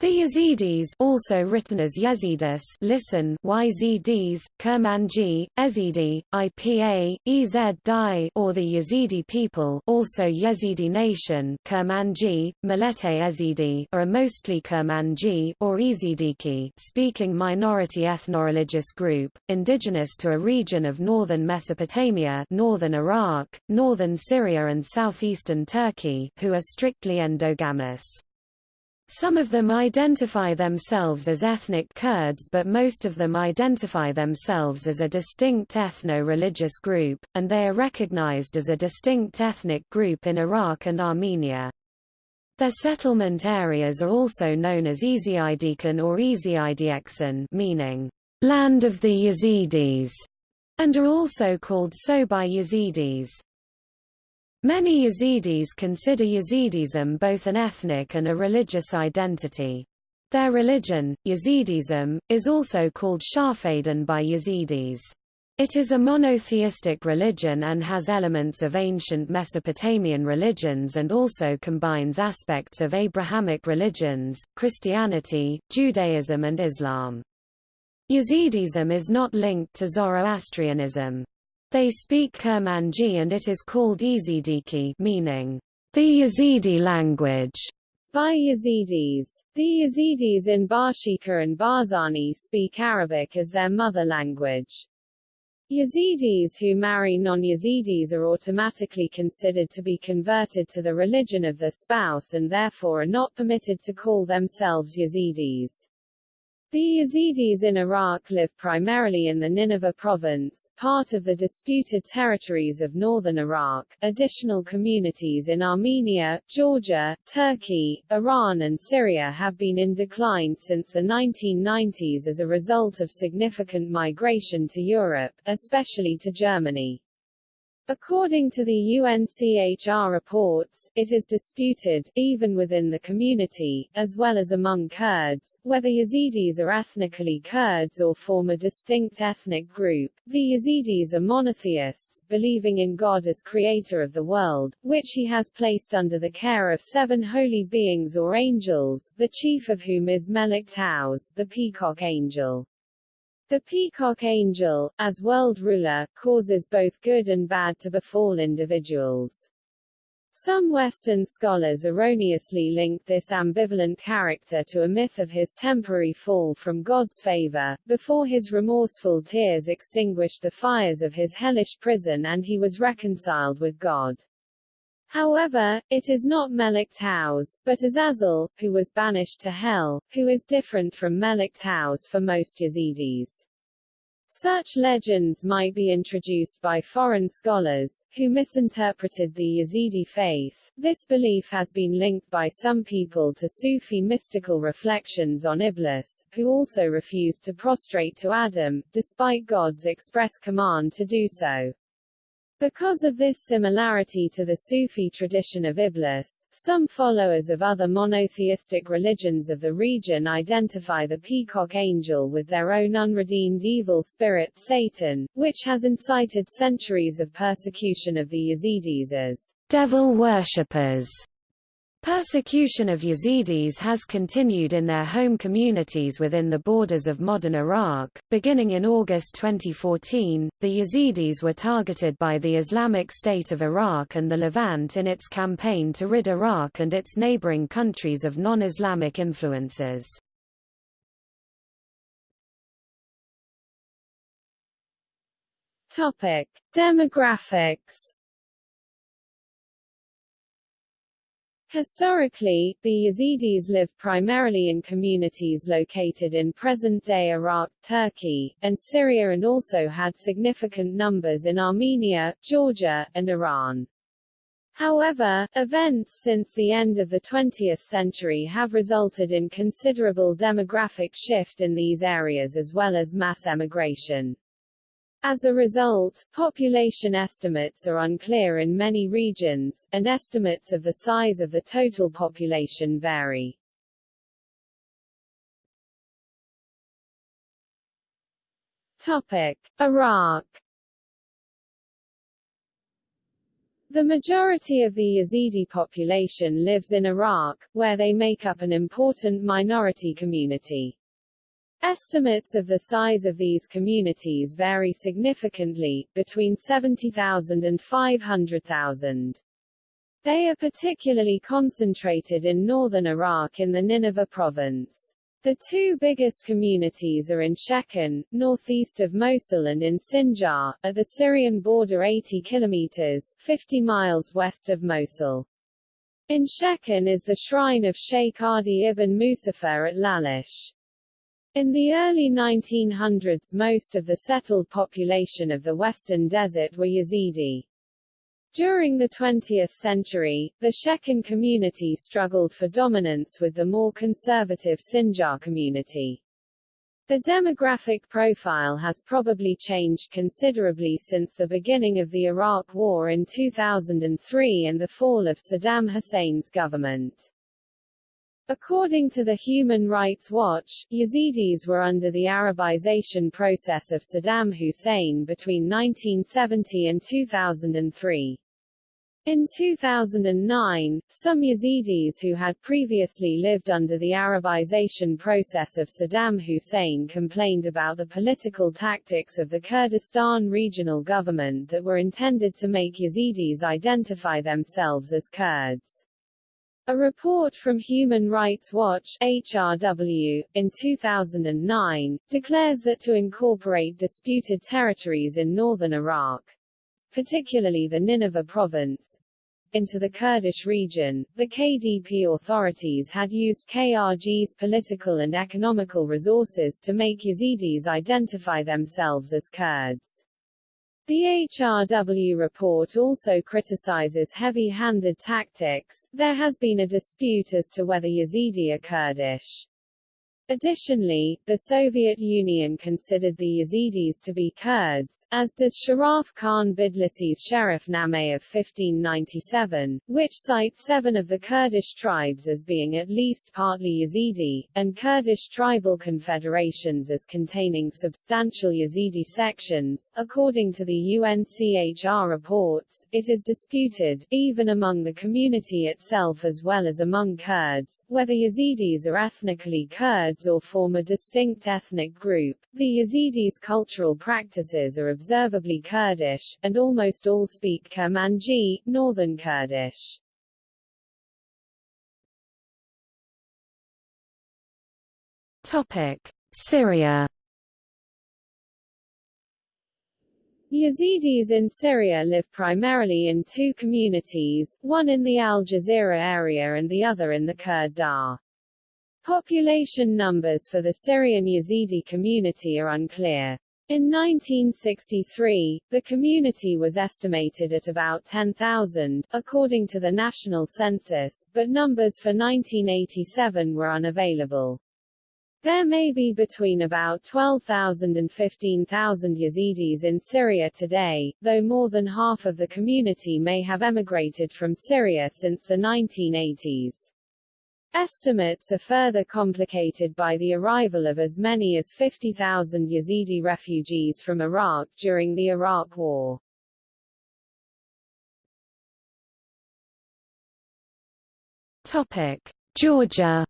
The Yazidis also written as Yazidis listen. YZDs, Kurmanji, Ezidi, IPA, Ez Dai. Or the Yazidi people also Yazidi nation. Kurmanji, Millete Ezidi are a mostly Kurmanji or Ezidiki speaking minority ethno-religious group, indigenous to a region of northern Mesopotamia northern Iraq, northern Syria and southeastern Turkey who are strictly endogamous. Some of them identify themselves as ethnic Kurds but most of them identify themselves as a distinct ethno-religious group, and they are recognized as a distinct ethnic group in Iraq and Armenia. Their settlement areas are also known as Ezidikan or Ezidieksan meaning, land of the Yazidis, and are also called Sobai Yazidis. Many Yazidis consider Yazidism both an ethnic and a religious identity. Their religion, Yazidism, is also called Shafaidan by Yazidis. It is a monotheistic religion and has elements of ancient Mesopotamian religions and also combines aspects of Abrahamic religions, Christianity, Judaism and Islam. Yazidism is not linked to Zoroastrianism. They speak Kurmanji and it is called Ezidiki meaning, the Yazidi language, by Yazidis. The Yazidis in Bashiqa and Bahzani speak Arabic as their mother language. Yazidis who marry non-Yazidis are automatically considered to be converted to the religion of their spouse and therefore are not permitted to call themselves Yazidis. The Yazidis in Iraq live primarily in the Nineveh province, part of the disputed territories of northern Iraq. Additional communities in Armenia, Georgia, Turkey, Iran and Syria have been in decline since the 1990s as a result of significant migration to Europe, especially to Germany. According to the UNHCR reports, it is disputed, even within the community, as well as among Kurds, whether Yazidis are ethnically Kurds or form a distinct ethnic group. The Yazidis are monotheists, believing in God as creator of the world, which he has placed under the care of seven holy beings or angels, the chief of whom is Melik Taus, the peacock angel. The peacock angel, as world ruler, causes both good and bad to befall individuals. Some Western scholars erroneously link this ambivalent character to a myth of his temporary fall from God's favor, before his remorseful tears extinguished the fires of his hellish prison and he was reconciled with God. However, it is not Melik Taus, but Azazel, who was banished to hell, who is different from Melik Taus for most Yazidis. Such legends might be introduced by foreign scholars, who misinterpreted the Yazidi faith. This belief has been linked by some people to Sufi mystical reflections on Iblis, who also refused to prostrate to Adam, despite God's express command to do so. Because of this similarity to the Sufi tradition of Iblis, some followers of other monotheistic religions of the region identify the peacock angel with their own unredeemed evil spirit Satan, which has incited centuries of persecution of the Yazidis as devil worshippers. Persecution of Yazidis has continued in their home communities within the borders of modern Iraq. Beginning in August 2014, the Yazidis were targeted by the Islamic State of Iraq and the Levant in its campaign to rid Iraq and its neighboring countries of non-Islamic influences. Topic: Demographics Historically, the Yazidis lived primarily in communities located in present-day Iraq, Turkey, and Syria and also had significant numbers in Armenia, Georgia, and Iran. However, events since the end of the 20th century have resulted in considerable demographic shift in these areas as well as mass emigration. As a result, population estimates are unclear in many regions, and estimates of the size of the total population vary. Topic: Iraq The majority of the Yazidi population lives in Iraq, where they make up an important minority community. Estimates of the size of these communities vary significantly, between 70,000 and 500,000. They are particularly concentrated in northern Iraq in the Nineveh province. The two biggest communities are in Shekhan, northeast of Mosul and in Sinjar, at the Syrian border 80 kilometers 50 miles west of Mosul. In Shekhan is the shrine of Sheikh Adi ibn Musaffar at Lalish. In the early 1900s most of the settled population of the Western Desert were Yazidi. During the 20th century, the Shekhan community struggled for dominance with the more conservative Sinjar community. The demographic profile has probably changed considerably since the beginning of the Iraq War in 2003 and the fall of Saddam Hussein's government. According to the Human Rights Watch, Yazidis were under the Arabization process of Saddam Hussein between 1970 and 2003. In 2009, some Yazidis who had previously lived under the Arabization process of Saddam Hussein complained about the political tactics of the Kurdistan regional government that were intended to make Yazidis identify themselves as Kurds. A report from Human Rights Watch HRW, in 2009, declares that to incorporate disputed territories in northern Iraq, particularly the Nineveh province, into the Kurdish region, the KDP authorities had used KRG's political and economical resources to make Yazidis identify themselves as Kurds. The HRW report also criticizes heavy-handed tactics. There has been a dispute as to whether Yazidi are Kurdish. Additionally, the Soviet Union considered the Yazidis to be Kurds, as does Sharaf Khan Bidlisi's Sherif Nameh of 1597, which cites seven of the Kurdish tribes as being at least partly Yazidi, and Kurdish tribal confederations as containing substantial Yazidi sections. According to the UNHCR reports, it is disputed, even among the community itself as well as among Kurds, whether Yazidis are ethnically Kurds Or form a distinct ethnic group. The Yazidis' cultural practices are observably Kurdish, and almost all speak Kurmanji, Northern Kurdish. Topic: Syria. Yazidis in Syria live primarily in two communities, one in the Al Jazeera area and the other in the Kurd Dagh. Population numbers for the Syrian Yazidi community are unclear. In 1963, the community was estimated at about 10,000, according to the national census, but numbers for 1987 were unavailable. There may be between about 12,000 and 15,000 Yazidis in Syria today, though more than half of the community may have emigrated from Syria since the 1980s. Estimates are further complicated by the arrival of as many as 50,000 Yazidi refugees from Iraq during the Iraq War. Topic: Georgia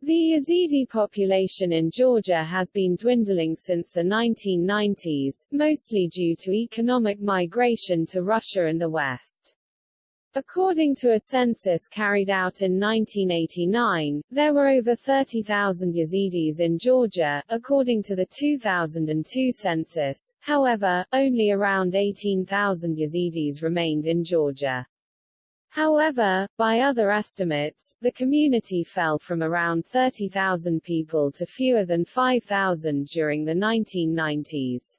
The Yazidi population in Georgia has been dwindling since the 1990s, mostly due to economic migration to Russia and the West. According to a census carried out in 1989, there were over 30,000 Yazidis in Georgia, according to the 2002 census. However, only around 18,000 Yazidis remained in Georgia. However, by other estimates, the community fell from around 30,000 people to fewer than 5,000 during the 1990s.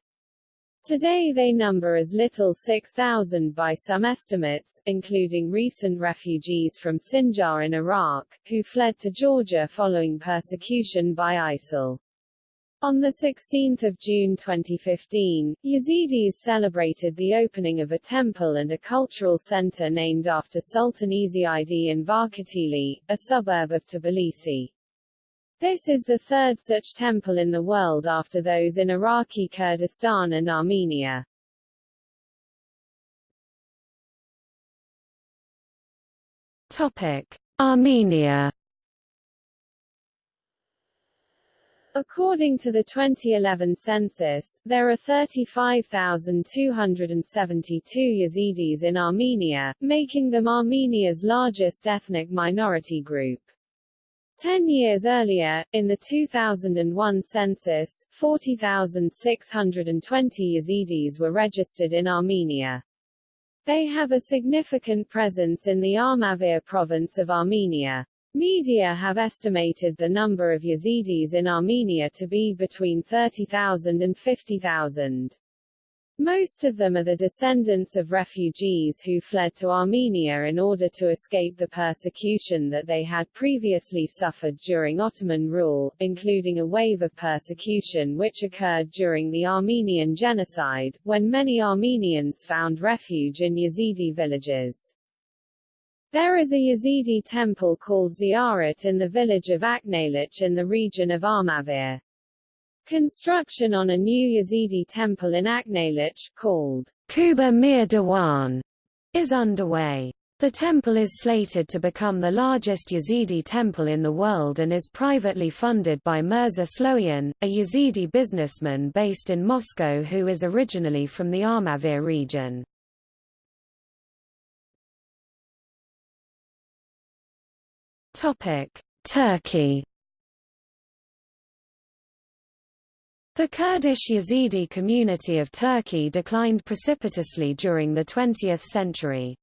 Today they number as little 6,000 by some estimates, including recent refugees from Sinjar in Iraq, who fled to Georgia following persecution by ISIL. On 16 June 2015, Yazidis celebrated the opening of a temple and a cultural center named after Sultan Izzi in Varketili, a suburb of Tbilisi. This is the third such temple in the world after those in Iraqi Kurdistan and Armenia. Topic: Armenia. According to the 2011 census, there are 35,272 Yazidis in Armenia, making them Armenia's largest ethnic minority group. Ten years earlier, in the 2001 census, 40,620 Yazidis were registered in Armenia. They have a significant presence in the Armavir province of Armenia. Media have estimated the number of Yazidis in Armenia to be between 30,000 and 50,000. Most of them are the descendants of refugees who fled to Armenia in order to escape the persecution that they had previously suffered during Ottoman rule, including a wave of persecution which occurred during the Armenian Genocide, when many Armenians found refuge in Yazidi villages. There is a Yazidi temple called Ziyarat in the village of Aknalich in the region of Armavir. Construction on a new Yazidi temple in Aknalich, called Kuba Mir Dewan, is underway. The temple is slated to become the largest Yazidi temple in the world and is privately funded by Mirza Sloyan, a Yazidi businessman based in Moscow who is originally from the Armavir region. Turkey The Kurdish Yazidi community of Turkey declined precipitously during the 20th century.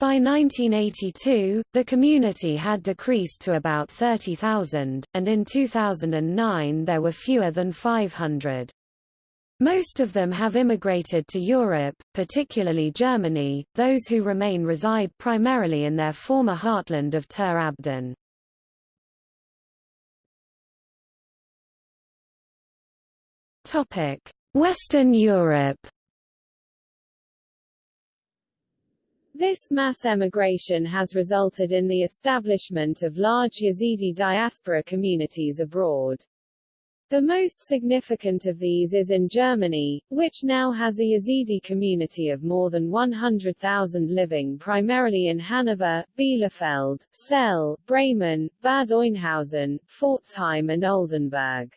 By 1982, the community had decreased to about 30,000, and in 2009 there were fewer than 500. Most of them have immigrated to Europe, particularly Germany, those who remain reside primarily in their former heartland of Tur Abdin. Western Europe This mass emigration has resulted in the establishment of large Yazidi diaspora communities abroad. The most significant of these is in Germany, which now has a Yazidi community of more than 100,000 living primarily in Hanover, Bielefeld, Celle, Bremen, Bad Oeynhausen, Pforzheim and Oldenburg.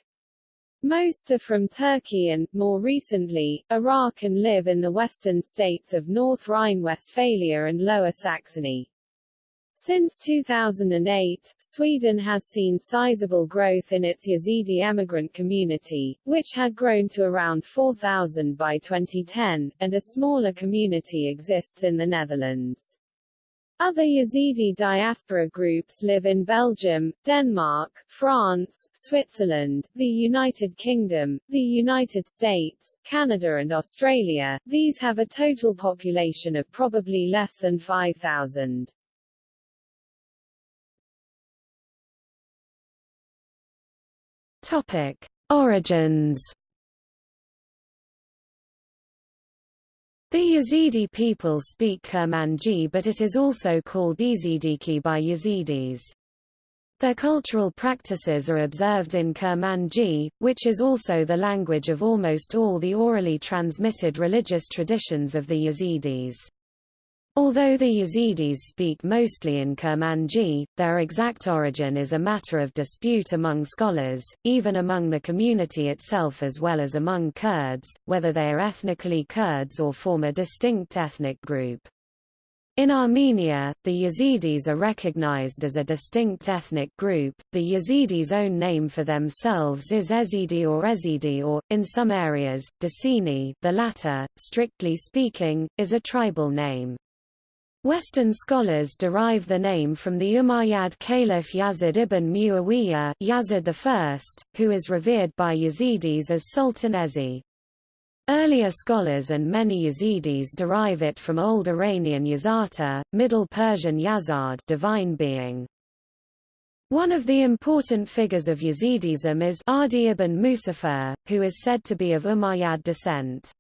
Most are from Turkey and, more recently, Iraq and live in the western states of North Rhine-Westphalia and Lower Saxony. Since 2008, Sweden has seen sizable growth in its Yazidi emigrant community, which had grown to around 4,000 by 2010, and a smaller community exists in the Netherlands. Other Yazidi diaspora groups live in Belgium, Denmark, France, Switzerland, the United Kingdom, the United States, Canada and Australia. These have a total population of probably less than 5,000. Topic: Origins. The Yazidi people speak Kurmanji but it is also called Ezidiki by Yazidis. Their cultural practices are observed in Kurmanji, which is also the language of almost all the orally transmitted religious traditions of the Yazidis. Although the Yazidis speak mostly in Kurmanji, their exact origin is a matter of dispute among scholars, even among the community itself as well as among Kurds, whether they are ethnically Kurds or form a distinct ethnic group. In Armenia, the Yazidis are recognized as a distinct ethnic group. The Yazidis' own name for themselves is Ezidi or Ezidi or, in some areas, Decini the latter, strictly speaking, is a tribal name. Western scholars derive the name from the Umayyad Caliph Yazid ibn Muawiyah Yazid I, who is revered by Yazidis as Sultan Ezi. Earlier scholars and many Yazidis derive it from Old Iranian Yazata, Middle Persian Yazard divine being. One of the important figures of Yazidism is Adi ibn Musaffar, who is said to be of Umayyad descent.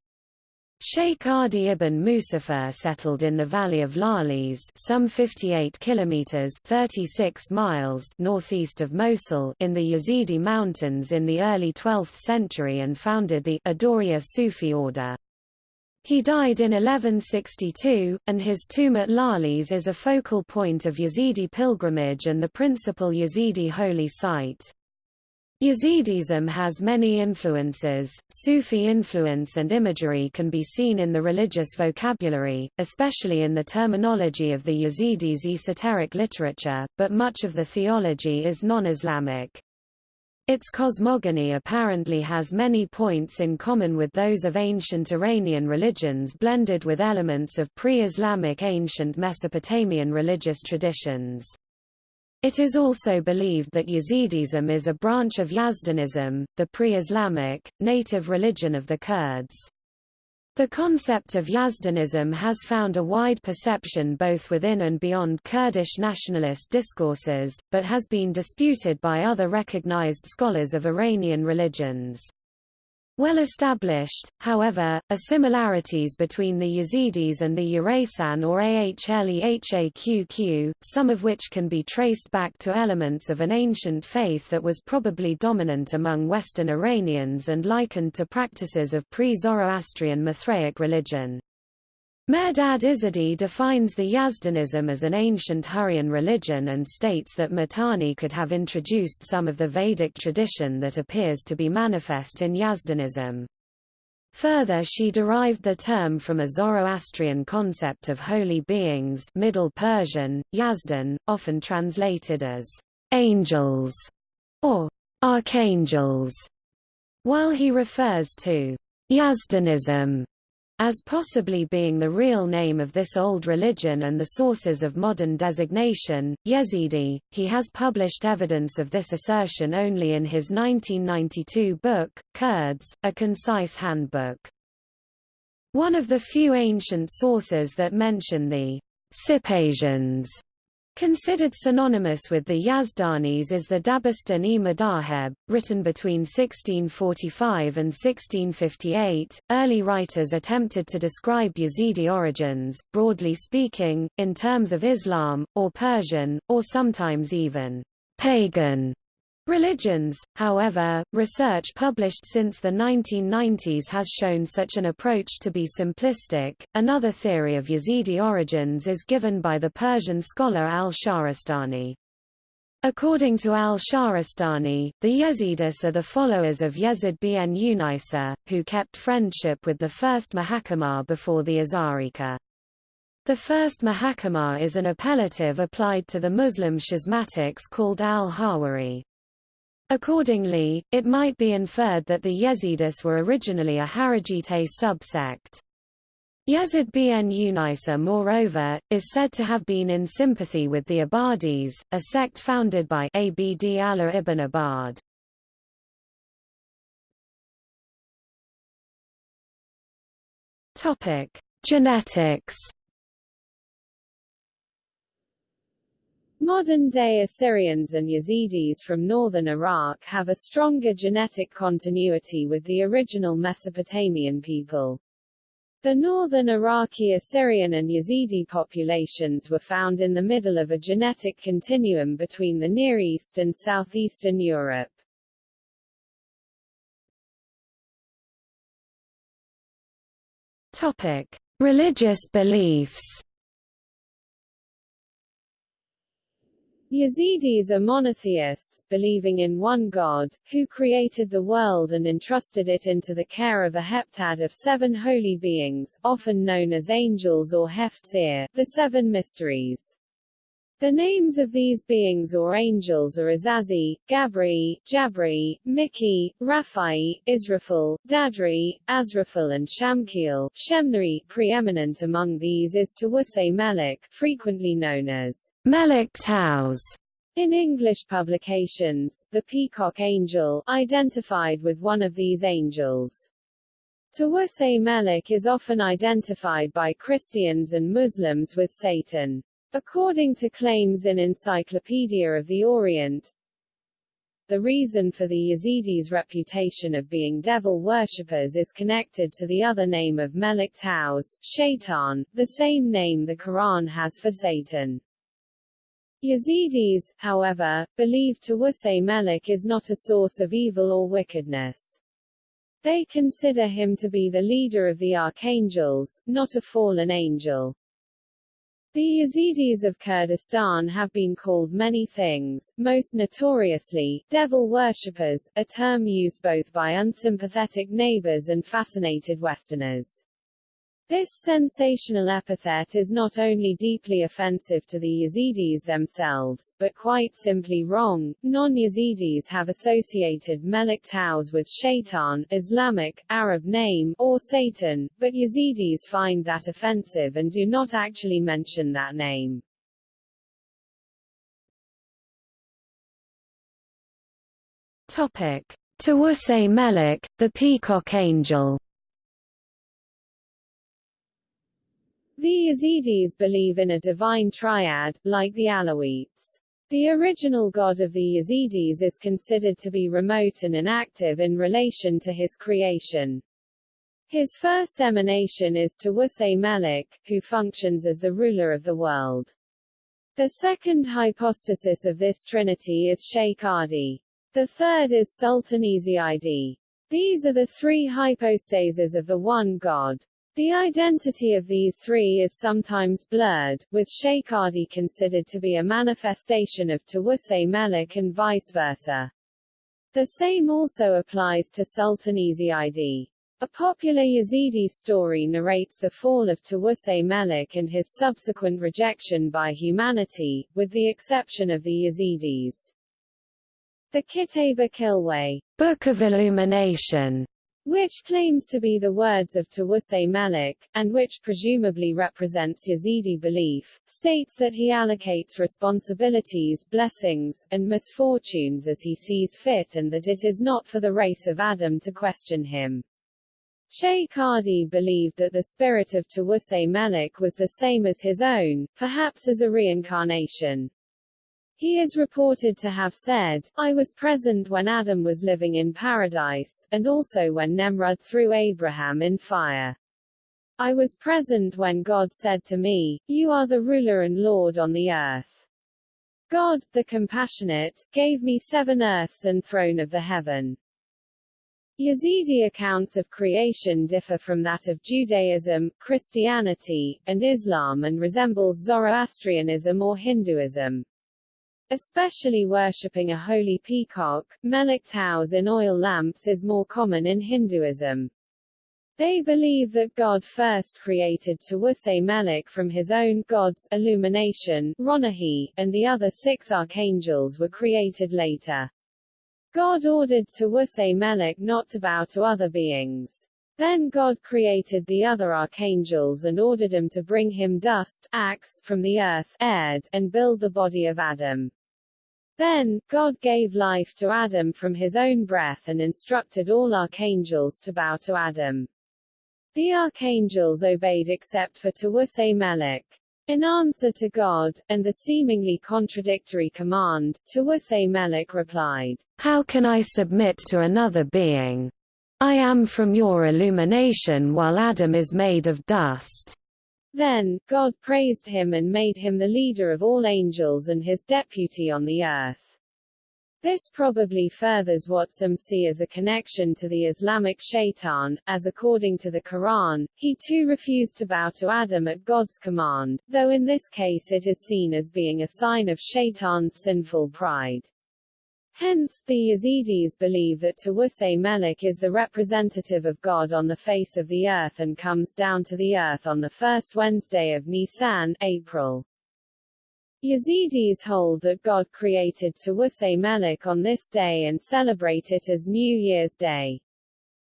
Sheikh Adi ibn Musaffar settled in the valley of Lalish some 58 kilometers 36 miles northeast of Mosul in the Yazidi mountains in the early 12th century and founded the Adoriya Sufi order. He died in 1162, and his tomb at Lalish is a focal point of Yazidi pilgrimage and the principal Yazidi holy site. Yazidism has many influences. Sufi influence and imagery can be seen in the religious vocabulary, especially in the terminology of the Yazidis' esoteric literature, but much of the theology is non-Islamic. Its cosmogony apparently has many points in common with those of ancient Iranian religions blended with elements of pre-Islamic ancient Mesopotamian religious traditions. It is also believed that Yazidism is a branch of Yazdanism, the pre-Islamic, native religion of the Kurds. The concept of Yazdanism has found a wide perception both within and beyond Kurdish nationalist discourses, but has been disputed by other recognized scholars of Iranian religions. Well established, however, are similarities between the Yazidis and the Urasan or Ahlehaqq, some of which can be traced back to elements of an ancient faith that was probably dominant among Western Iranians and likened to practices of pre-Zoroastrian Mithraic religion. Mehrdad Izadi defines the Yazdanism as an ancient Hurrian religion and states that Mitanni could have introduced some of the Vedic tradition that appears to be manifest in Yazdanism. Further she derived the term from a Zoroastrian concept of holy beings Middle Persian, Yazdan, often translated as angels or archangels, while he refers to Yazdanism as possibly being the real name of this old religion and the sources of modern designation, Yazidi, he has published evidence of this assertion only in his 1992 book, Kurds, a concise handbook. One of the few ancient sources that mention the Sipasians Considered synonymous with the Yazdanis is the Dabistan-e Madaheb, written between 1645 and 1658. Early writers attempted to describe Yazidi origins, broadly speaking, in terms of Islam, or Persian, or sometimes even pagan Religions, however, research published since the 1990s has shown such an approach to be simplistic. Another theory of Yazidi origins is given by the Persian scholar al-Shahrastani. According to al-Shahrastani, the Yazidis are the followers of Yazid bin Unisa, who kept friendship with the first Mahakama before the Azarika. The first Mahakama is an appellative applied to the Muslim schismatics called al-Hawari. Accordingly, it might be inferred that the Yazidis were originally a Kharijite subsect. Yazid bin Unisa moreover, is said to have been in sympathy with the Ibadis, a sect founded by Abd Allah ibn Abad. Genetics Modern-day Assyrians and Yazidis from northern Iraq have a stronger genetic continuity with the original Mesopotamian people. The northern Iraqi Assyrian and Yazidi populations were found in the middle of a genetic continuum between the Near East and southeastern Europe. Topic: Religious beliefs. Yazidis are monotheists, believing in one God, who created the world and entrusted it into the care of a heptad of seven holy beings, often known as angels or Heftzir, the seven mysteries. The names of these beings or angels are Azazi, Gabri, Jabri, Miki, Raphael, Israfil, Dadri, Azrafil and Shamkiel. Shemnari, preeminent among these is Tawuse Melik, frequently known as Melik Taus. In English publications, the peacock angel, identified with one of these angels. Tawuse Melik is often identified by Christians and Muslims with Satan. According to claims in Encyclopedia of the Orient, the reason for the Yazidis' reputation of being devil worshippers is connected to the other name of Melik Taus, Shaitan, the same name the Quran has for Satan. Yazidis, however, believe Tawuse Melik is not a source of evil or wickedness. They consider him to be the leader of the archangels, not a fallen angel. The Yazidis of Kurdistan have been called many things, most notoriously, devil worshippers, a term used both by unsympathetic neighbors and fascinated Westerners. This sensational epithet is not only deeply offensive to the Yazidis themselves, but quite simply wrong. Non-Yazidis have associated Melik Taus with Shaitan, Islamic, Arab name, or Satan, but Yazidis find that offensive and do not actually mention that name. Topic: Tawuse Melik, the peacock angel. The Yazidis believe in a divine triad, like the Alawites. The original god of the Yazidis is considered to be remote and inactive in relation to his creation. His first emanation is Tawuse Melik, who functions as the ruler of the world. The second hypostasis of this trinity is Sheikh Adi. The third is Sultan Ezi These are the three hypostases of the one God. The identity of these three is sometimes blurred, with Sheikh Adi considered to be a manifestation of Tawuse Melik and vice versa. The same also applies to Sultan Ezi A popular Yazidi story narrates the fall of Tawuse Melik and his subsequent rejection by humanity, with the exception of the Yazidis. The Kitab Kilwa, Book of Illumination, which claims to be the words of Tawuse Malik, and which presumably represents Yazidi belief, states that he allocates responsibilities, blessings, and misfortunes as he sees fit and that it is not for the race of Adam to question him. Sheikh Adi believed that the spirit of Tawuse Malik was the same as his own, perhaps as a reincarnation. He is reported to have said, I was present when Adam was living in paradise, and also when Nemrud threw Abraham in fire. I was present when God said to me, You are the ruler and Lord on the earth. God, the compassionate, gave me seven earths and throne of the heaven. Yazidi accounts of creation differ from that of Judaism, Christianity, and Islam and resembles Zoroastrianism or Hinduism. Especially worshipping a holy peacock, Melik Taus in oil lamps is more common in Hinduism. They believe that God first created Tawuse Melik from his own gods, illumination, Ronahi, and the other six archangels were created later. God ordered Tawuse Melik not to bow to other beings. Then God created the other archangels and ordered them to bring him dust axe, from the earth Erd, and build the body of Adam. Then, God gave life to Adam from his own breath and instructed all archangels to bow to Adam. The archangels obeyed except for Tawuse Melik. In answer to God, and the seemingly contradictory command, Tawuse Melik replied, How can I submit to another being? I am from your illumination while Adam is made of dust. Then, God praised him and made him the leader of all angels and his deputy on the earth. This probably furthers what some see as a connection to the Islamic shaitan, as according to the Quran, he too refused to bow to Adam at God's command, though in this case it is seen as being a sign of shaitan's sinful pride. Hence, the Yazidis believe that Tawuse Melik is the representative of God on the face of the earth and comes down to the earth on the first Wednesday of Nisan, April. Yazidis hold that God created Tawuse Melik on this day and celebrate it as New Year's Day.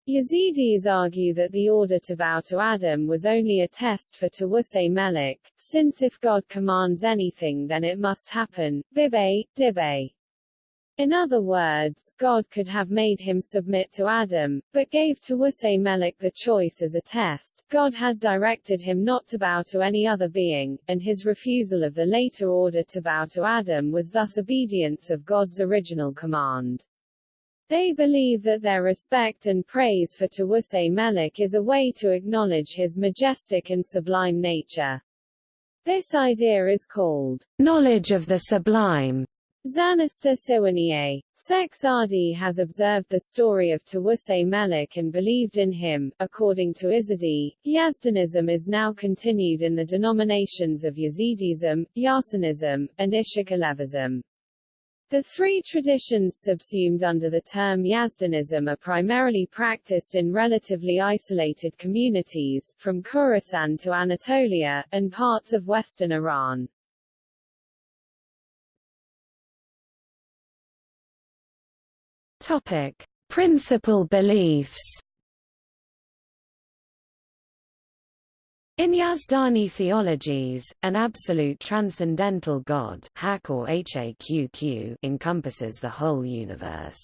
Yazidis argue that the order to bow to Adam was only a test for Tawuse Melik, since if God commands anything then it must happen, bibe, dibe. In other words, God could have made him submit to Adam, but gave Tawuse Melik the choice as a test. God had directed him not to bow to any other being, and his refusal of the later order to bow to Adam was thus obedience of God's original command. They believe that their respect and praise for Tawuse Melik is a way to acknowledge his majestic and sublime nature. This idea is called knowledge of the sublime Zanista Siwaniye. Sheikh Sadi has observed the story of Tawusay Melik and believed in him. According to Izadi, Yazdanism is now continued in the denominations of Yazidism, Yasanism, and Ishaq The three traditions subsumed under the term Yazdanism are primarily practiced in relatively isolated communities, from Khorasan to Anatolia, and parts of western Iran. Topic: Principal beliefs. In Yazdani theologies, an absolute transcendental God encompasses the whole universe.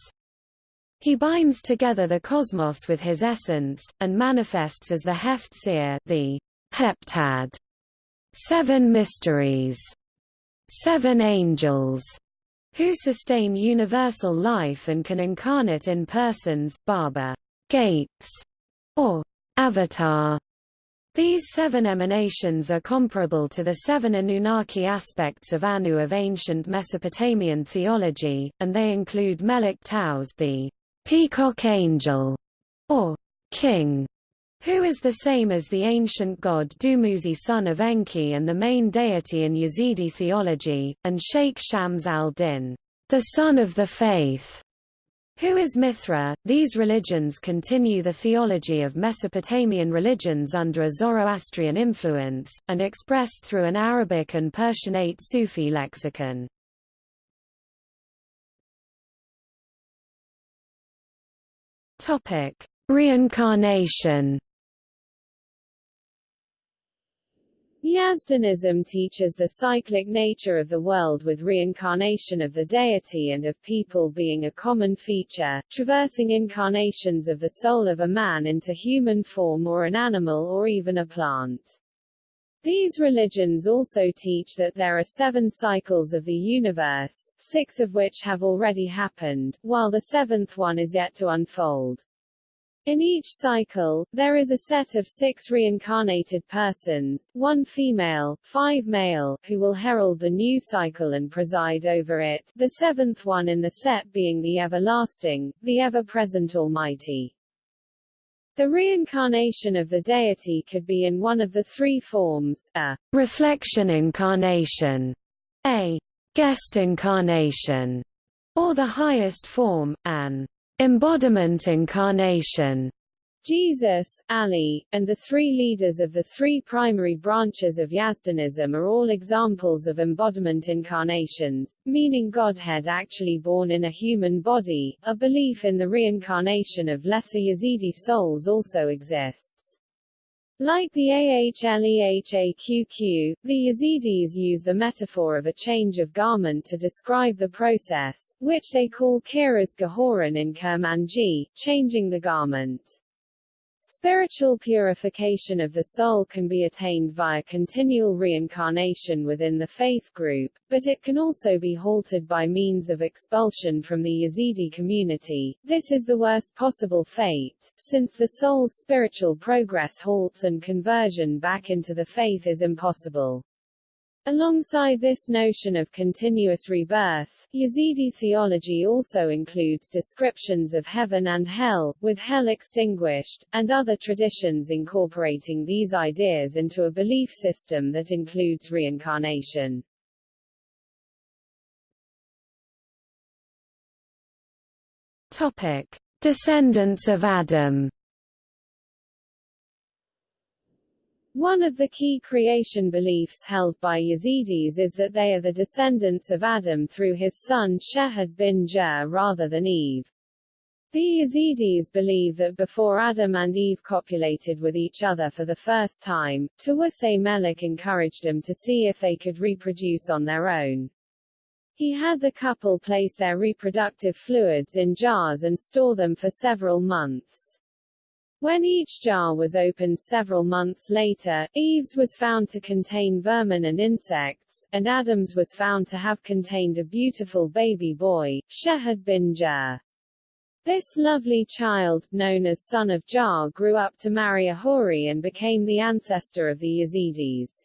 He binds together the cosmos with his essence, and manifests as the Heft the heptad, seven mysteries, seven angels, who sustain universal life and can incarnate in persons, Baba, gates, or avatar. These seven emanations are comparable to the seven Anunnaki aspects of Anu of ancient Mesopotamian theology, and they include Melik Taus the peacock angel, or king, who is the same as the ancient god Dumuzi son of Enki and the main deity in Yazidi theology, and Sheikh Shams al-Din, the sun of the faith, who is Mithra? These religions continue the theology of Mesopotamian religions under a Zoroastrian influence, and expressed through an Arabic and Persianate Sufi lexicon. Reincarnation Yazdanism teaches the cyclic nature of the world with reincarnation of the deity and of people being a common feature, traversing incarnations of the soul of a man into human form or an animal or even a plant. These religions also teach that there are seven cycles of the universe, six of which have already happened, while the seventh one is yet to unfold. In each cycle, there is a set of six reincarnated persons, one female, five male, who will herald the new cycle and preside over it, the seventh one in the set being the everlasting, the ever-present Almighty. The reincarnation of the deity could be in one of the three forms, a reflection incarnation, a guest incarnation, or the highest form, an embodiment incarnation. Jesus, Ali, and the three leaders of the three primary branches of Yazdanism are all examples of embodiment incarnations, meaning Godhead actually born in a human body. A belief in the reincarnation of lesser Yazidi souls also exists. Like the AHLEHAQQ, the Yazidis use the metaphor of a change of garment to describe the process, which they call kiras gahoran in Kurmanji, changing the garment. Spiritual purification of the soul can be attained via continual reincarnation within the faith group, but it can also be halted by means of expulsion from the Yazidi community. This is the worst possible fate, since the soul's spiritual progress halts and conversion back into the faith is impossible. Alongside this notion of continuous rebirth, Yazidi theology also includes descriptions of heaven and hell, with hell extinguished, and other traditions incorporating these ideas into a belief system that includes reincarnation. Topic: Descendants of Adam One of the key creation beliefs held by Yazidis is that they are the descendants of Adam through his son Shehad bin Jur rather than Eve. The Yazidis believe that before Adam and Eve copulated with each other for the first time, Tawusay Melik encouraged them to see if they could reproduce on their own. He had the couple place their reproductive fluids in jars and store them for several months. When each jar was opened several months later, Eve's was found to contain vermin and insects, and Adam's was found to have contained a beautiful baby boy, Shehad bin Jur. This lovely child, known as son of Jar grew up to marry a Huri and became the ancestor of the Yazidis.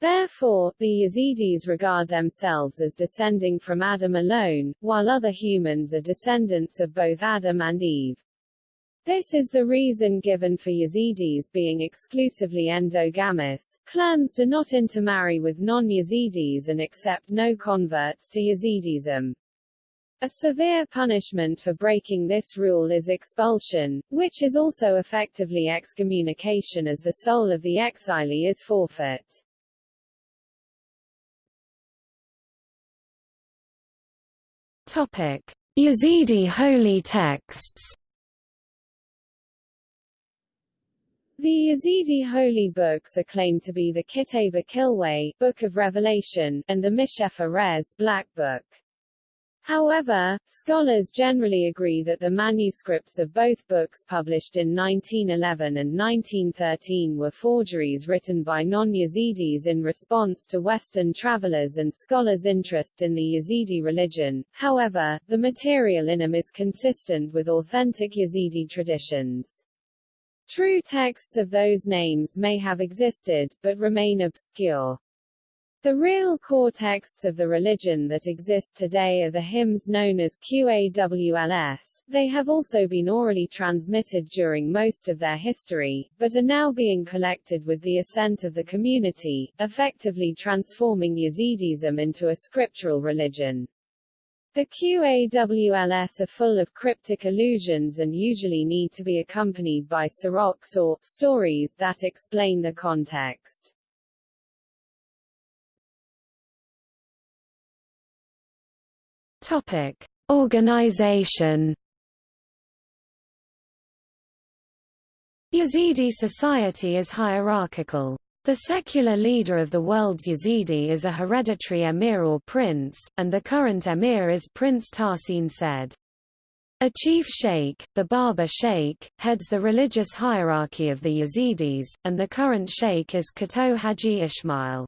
Therefore, the Yazidis regard themselves as descending from Adam alone, while other humans are descendants of both Adam and Eve. This is the reason given for Yazidis being exclusively endogamous. Clans do not intermarry with non-Yazidis and accept no converts to Yazidism. A severe punishment for breaking this rule is expulsion, which is also effectively excommunication as the soul of the exilee is forfeit. Topic: Yazidi holy texts. The Yazidi holy books are claimed to be the Kitab Kilway, Book of Revelation, and the Mishefa Rez, Black Book. However, scholars generally agree that the manuscripts of both books published in 1911 and 1913 were forgeries written by non-Yazidis in response to Western travelers and scholars' interest in the Yazidi religion. However, the material in them is consistent with authentic Yazidi traditions. True texts of those names may have existed, but remain obscure. The real core texts of the religion that exist today are the hymns known as QAWLS. They have also been orally transmitted during most of their history, but are now being collected with the assent of the community, effectively transforming Yazidism into a scriptural religion. The QAWLS are full of cryptic allusions and usually need to be accompanied by siroks or stories that explain the context. Topic: Organization. Yazidi society is hierarchical. The secular leader of the world's Yazidi is a hereditary emir or prince, and the current emir is Prince Tahsin Said. A chief sheikh, the Baba Sheikh, heads the religious hierarchy of the Yazidis, and the current sheikh is Khurto Haji Ismail.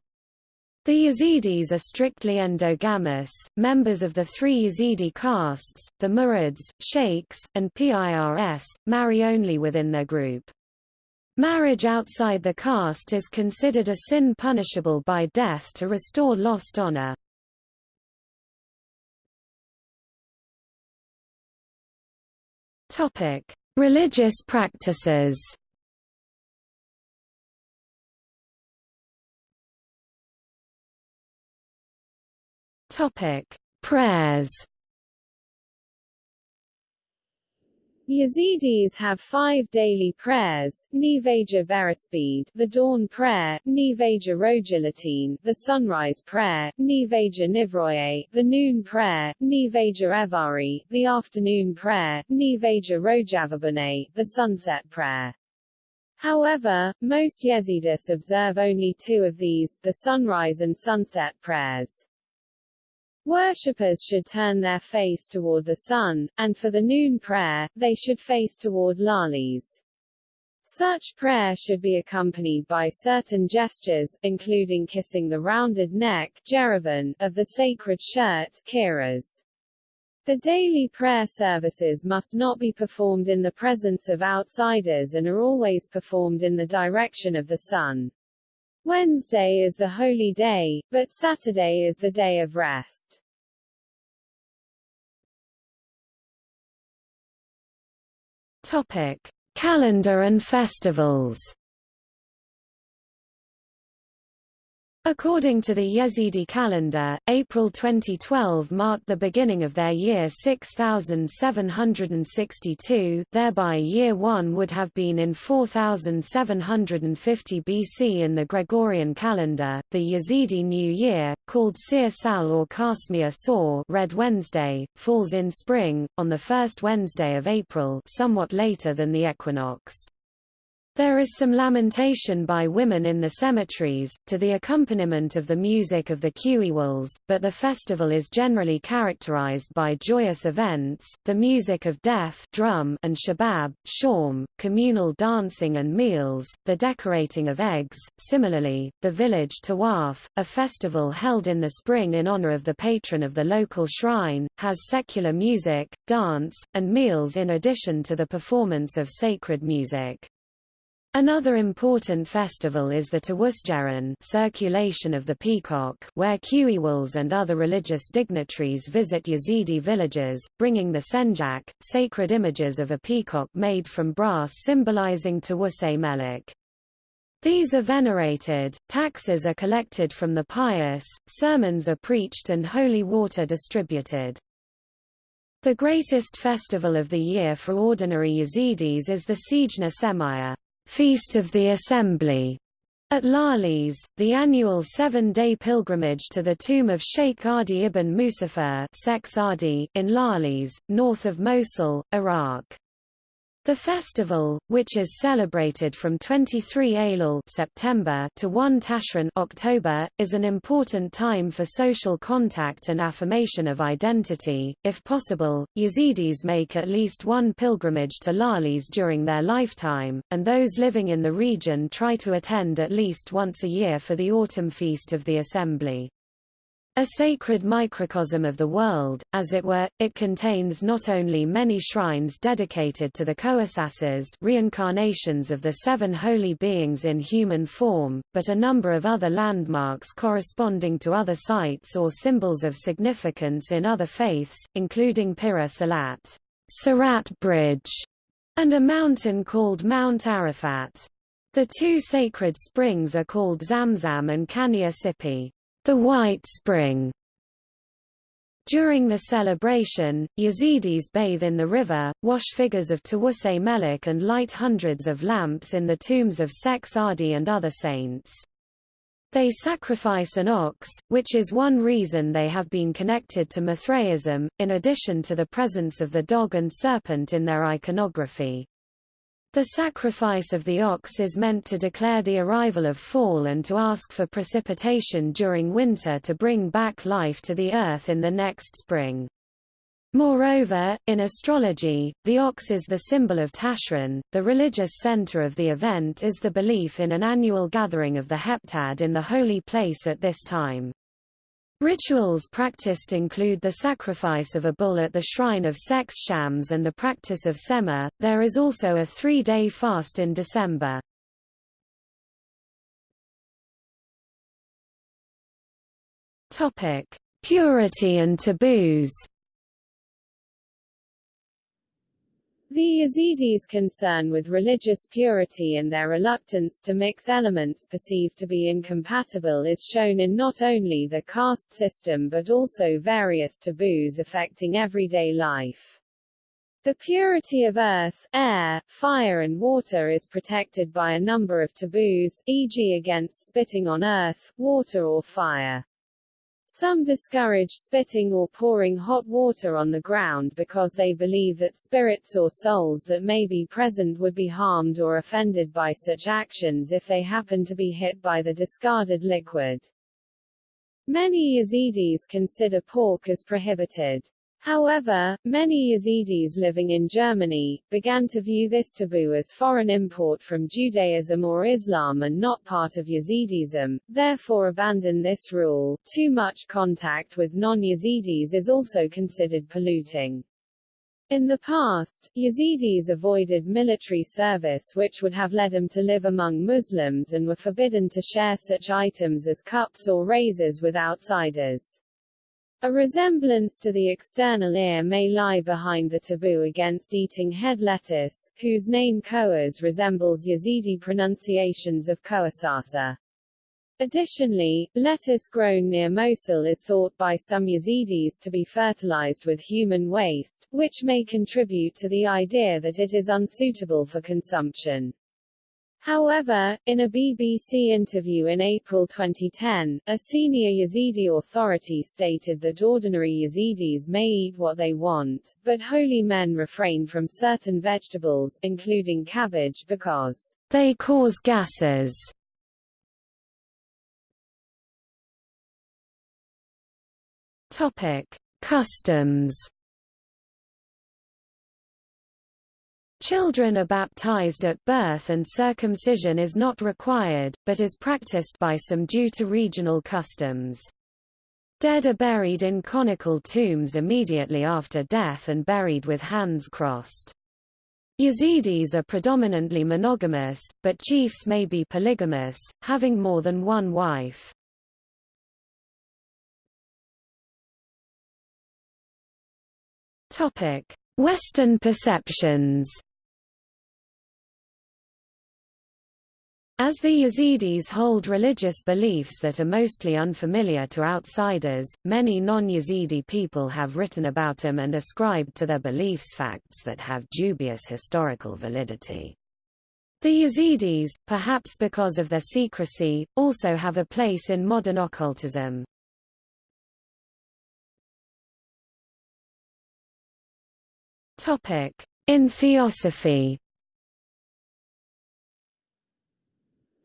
The Yazidis are strictly endogamous, members of the three Yazidi castes, the Murids, Sheikhs, and Pirs, marry only within their group. Marriage outside the caste is considered a sin punishable by death to restore lost honor. Topic: Religious practices Topic: Prayers. Yazidis have five daily prayers, Nivaja Verispeed, the dawn prayer, Nivaja Rojilatin, the sunrise prayer, Nivaja Nivroye, the noon prayer, Nivaja Evari, the afternoon prayer, Nivaja Rojavabane, the sunset prayer. However, most Yazidis observe only two of these, the sunrise and sunset prayers. Worshippers should turn their face toward the sun, and for the noon prayer, they should face toward Lalish. Such prayer should be accompanied by certain gestures, including kissing the rounded neck Jeravan, of the sacred shirt Kiras. The daily prayer services must not be performed in the presence of outsiders and are always performed in the direction of the sun. Wednesday is the holy day, but Saturday is the day of rest. Topic: Calendar and festivals. According to the Yazidi calendar, April 2012 marked the beginning of their year 6762 thereby year 1 would have been in 4750 BC in the Gregorian calendar. The Yazidi New Year, called Seer Sal or Kasmir Saw Red Wednesday, falls in spring, on the first Wednesday of April somewhat later than the equinox. There is some lamentation by women in the cemeteries, to the accompaniment of the music of the Qewals, but the festival is generally characterized by joyous events, the music of deaf drum and shabab, shawm, communal dancing and meals, the decorating of eggs. Similarly, the village Tawaf, a festival held in the spring in honor of the patron of the local shrine, has secular music, dance, and meals in addition to the performance of sacred music. Another important festival is the Tawusjeran circulation of the peacock where Qewals and other religious dignitaries visit Yazidi villages, bringing the senjak, sacred images of a peacock made from brass symbolizing Tawuse Melik. These are venerated, taxes are collected from the pious, sermons are preached and holy water distributed. The greatest festival of the year for ordinary Yazidis is the Sijna Semaya. Feast of the Assembly at Lalish, the annual seven-day pilgrimage to the tomb of Sheikh Adi ibn Musafir in Lalish, north of Mosul, Iraq. The festival, which is celebrated from 23 Aylul September to 1 Tashrin October, is an important time for social contact and affirmation of identity. If possible, Yazidis make at least one pilgrimage to Lalish during their lifetime, and those living in the region try to attend at least once a year for the autumn feast of the Assembly. A sacred microcosm of the world, as it were, it contains not only many shrines dedicated to the Koasasas reincarnations of the seven holy beings in human form, but a number of other landmarks corresponding to other sites or symbols of significance in other faiths, including Pira Salat Bridge, and a mountain called Mount Arafat. The two sacred springs are called Zamzam and Kania Sipi the White Spring. During the celebration, Yazidis bathe in the river, wash figures of Tawuse Melik and light hundreds of lamps in the tombs of Sheikh Adi and other saints. They sacrifice an ox, which is one reason they have been connected to Mithraism, in addition to the presence of the dog and serpent in their iconography. The sacrifice of the ox is meant to declare the arrival of fall and to ask for precipitation during winter to bring back life to the earth in the next spring. Moreover, in astrology, the ox is the symbol of Tashrin. The religious center of the event is the belief in an annual gathering of the heptad in the holy place at this time. Rituals practiced include the sacrifice of a bull at the shrine of Sex Shams and the practice of Sema. There is also a three day fast in December. Topic: Purity and taboos. The Yazidis' concern with religious purity and their reluctance to mix elements perceived to be incompatible is shown in not only the caste system but also various taboos affecting everyday life. The purity of earth, air, fire and water is protected by a number of taboos, e.g. against spitting on earth, water or fire. Some discourage spitting or pouring hot water on the ground because they believe that spirits or souls that may be present would be harmed or offended by such actions if they happen to be hit by the discarded liquid. Many Yazidis consider pork as prohibited. However, many Yazidis living in Germany, began to view this taboo as foreign import from Judaism or Islam and not part of Yazidism, therefore abandon this rule. Too much contact with non-Yazidis is also considered polluting. In the past, Yazidis avoided military service which would have led them to live among Muslims and were forbidden to share such items as cups or razors with outsiders. A resemblance to the external ear may lie behind the taboo against eating head lettuce, whose name Koas resembles Yazidi pronunciations of Koasasa. Additionally, lettuce grown near Mosul is thought by some Yazidis to be fertilized with human waste, which may contribute to the idea that it is unsuitable for consumption. However, in a BBC interview in April 2010, a senior Yazidi authority stated that ordinary Yazidis may eat what they want, but holy men refrain from certain vegetables, including cabbage because they cause gases. Topic: Customs Children are baptized at birth and circumcision is not required, but is practiced by some due to regional customs. Dead are buried in conical tombs immediately after death and buried with hands crossed. Yazidis are predominantly monogamous, but chiefs may be polygamous, having more than one wife. Western perceptions As the Yazidis hold religious beliefs that are mostly unfamiliar to outsiders, many non-Yazidi people have written about them and ascribed to their beliefs facts that have dubious historical validity. The Yazidis, perhaps because of their secrecy, also have a place in modern occultism. In Theosophy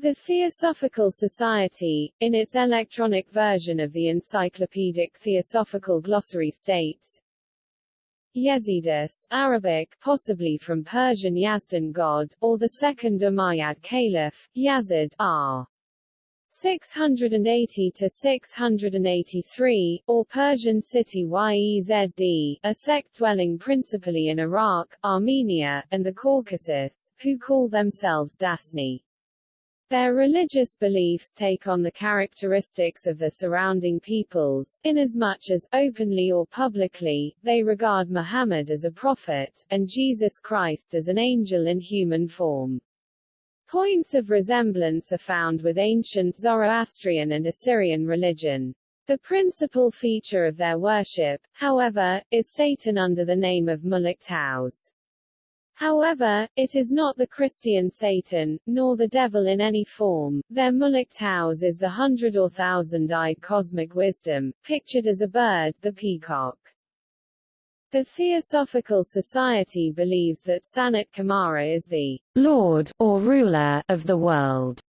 The Theosophical Society, in its electronic version of the Encyclopedic Theosophical Glossary states, Yazidus Arabic, possibly from Persian Yazdan god, or the second Umayyad Caliph, Yazid R. 680 to 683, or Persian city Yezd, a sect dwelling principally in Iraq, Armenia, and the Caucasus, who call themselves Dasni. Their religious beliefs take on the characteristics of the surrounding peoples, inasmuch as, openly or publicly, they regard Muhammad as a prophet, and Jesus Christ as an angel in human form. Points of resemblance are found with ancient Zoroastrian and Assyrian religion. The principal feature of their worship, however, is Satan under the name of Muluk Taus. However, it is not the Christian Satan, nor the devil in any form. Their Muluk Taus is the hundred or thousand-eyed cosmic wisdom, pictured as a bird, the peacock. The Theosophical Society believes that Sanat Kumara is the Lord or ruler of the world.